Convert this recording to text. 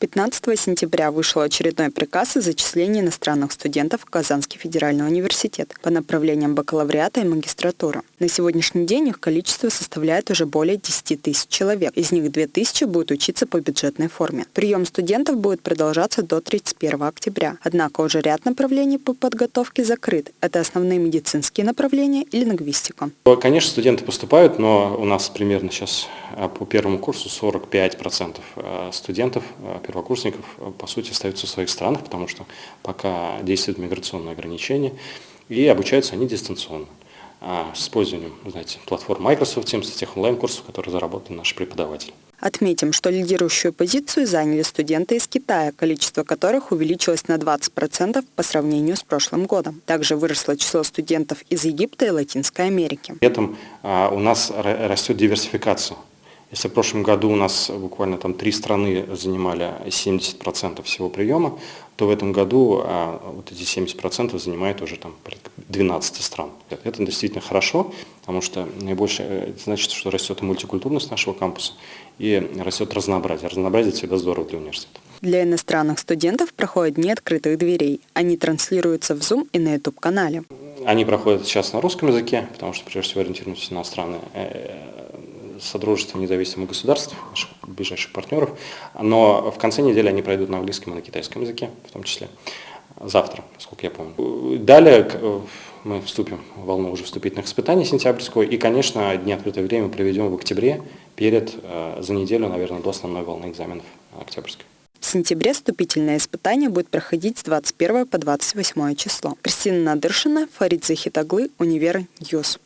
15 сентября вышел очередной приказ о зачислении иностранных студентов в Казанский федеральный университет по направлениям бакалавриата и магистратуры. На сегодняшний день их количество составляет уже более 10 тысяч человек. Из них 2 тысячи будут учиться по бюджетной форме. Прием студентов будет продолжаться до 31 октября. Однако уже ряд направлений по подготовке закрыт. Это основные медицинские направления и лингвистика. Конечно, студенты поступают, но у нас примерно сейчас по первому курсу 45% а, студентов а, первокурсников, э, по сути, остаются в своих странах, потому что пока действуют миграционные ограничения, и обучаются они дистанционно с использованием, знаете, платформ Microsoft Teams, тех онлайн-курсов, которые заработали наши преподаватели. Отметим, что лидирующую позицию заняли студенты из Китая, количество которых увеличилось на 20% по сравнению с прошлым годом. Также выросло число студентов из Египта и Латинской Америки. При этом у нас растет диверсификация если в прошлом году у нас буквально там три страны занимали 70% всего приема, то в этом году а, вот эти 70% занимает уже там 12 стран. Это действительно хорошо, потому что наибольшее, это значит, что растет мультикультурность нашего кампуса, и растет разнообразие. Разнообразие всегда здорово для университета. Для иностранных студентов проходят дни открытых дверей. Они транслируются в Zoom и на YouTube-канале. Они проходят сейчас на русском языке, потому что прежде всего ориентируемся на страны э, Содружества независимых государств, наших ближайших партнеров, но в конце недели они пройдут на английском и на китайском языке, в том числе завтра, насколько я помню. Далее мы вступим в волну уже вступительных испытаний сентябрьского, и, конечно, дни открытое время проведем в октябре, перед, э, за неделю, наверное, до основной волны экзаменов октябрьской. В сентябре вступительное испытание будет проходить с 21 по 28 число. Кристина Надыршина, Фарид Захитоглы, Универ News.